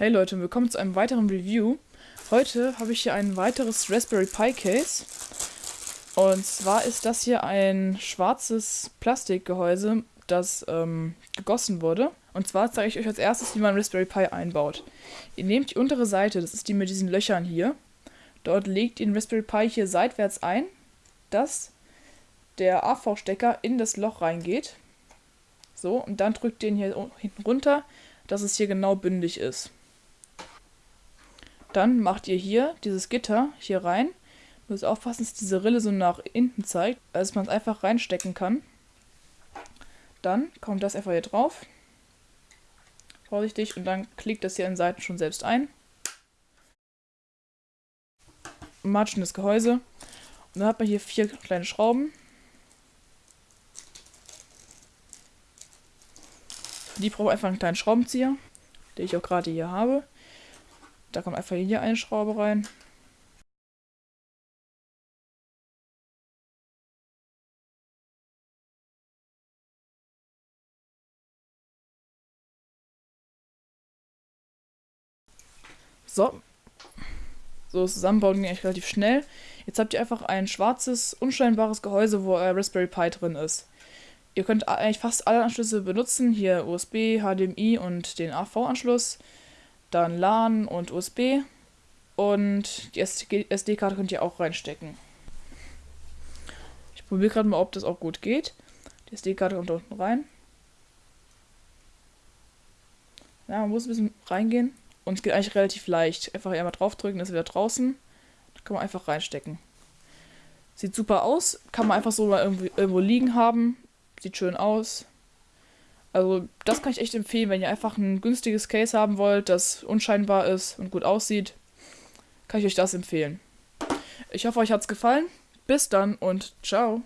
Hey Leute, willkommen zu einem weiteren Review. Heute habe ich hier ein weiteres Raspberry Pi Case. Und zwar ist das hier ein schwarzes Plastikgehäuse, das ähm, gegossen wurde. Und zwar zeige ich euch als erstes, wie man Raspberry Pi einbaut. Ihr nehmt die untere Seite, das ist die mit diesen Löchern hier. Dort legt ihr den Raspberry Pi hier seitwärts ein, dass der AV-Stecker in das Loch reingeht. So, und dann drückt ihr ihn hier hinten runter, dass es hier genau bündig ist. Dann macht ihr hier dieses Gitter hier rein. Müsst aufpassen, dass diese Rille so nach hinten zeigt, dass man es einfach reinstecken kann. Dann kommt das einfach hier drauf. Vorsichtig und dann klickt das hier an den Seiten schon selbst ein. Matschendes Gehäuse. Und dann hat man hier vier kleine Schrauben. Für die brauche ich einfach einen kleinen Schraubenzieher, den ich auch gerade hier habe. Da kommt einfach hier eine Schraube rein. So. So, das Zusammenbauen ging eigentlich relativ schnell. Jetzt habt ihr einfach ein schwarzes, unscheinbares Gehäuse, wo euer Raspberry Pi drin ist. Ihr könnt eigentlich fast alle Anschlüsse benutzen. Hier USB, HDMI und den AV-Anschluss dann LAN und USB und die SD-Karte könnt ihr auch reinstecken. Ich probiere gerade mal, ob das auch gut geht. Die SD-Karte kommt unten rein. Ja, man muss ein bisschen reingehen und es geht eigentlich relativ leicht. Einfach einmal draufdrücken, ist wieder draußen. Da kann man einfach reinstecken. Sieht super aus, kann man einfach so mal irgendwo liegen haben. Sieht schön aus. Also das kann ich echt empfehlen, wenn ihr einfach ein günstiges Case haben wollt, das unscheinbar ist und gut aussieht, kann ich euch das empfehlen. Ich hoffe, euch hat es gefallen. Bis dann und ciao.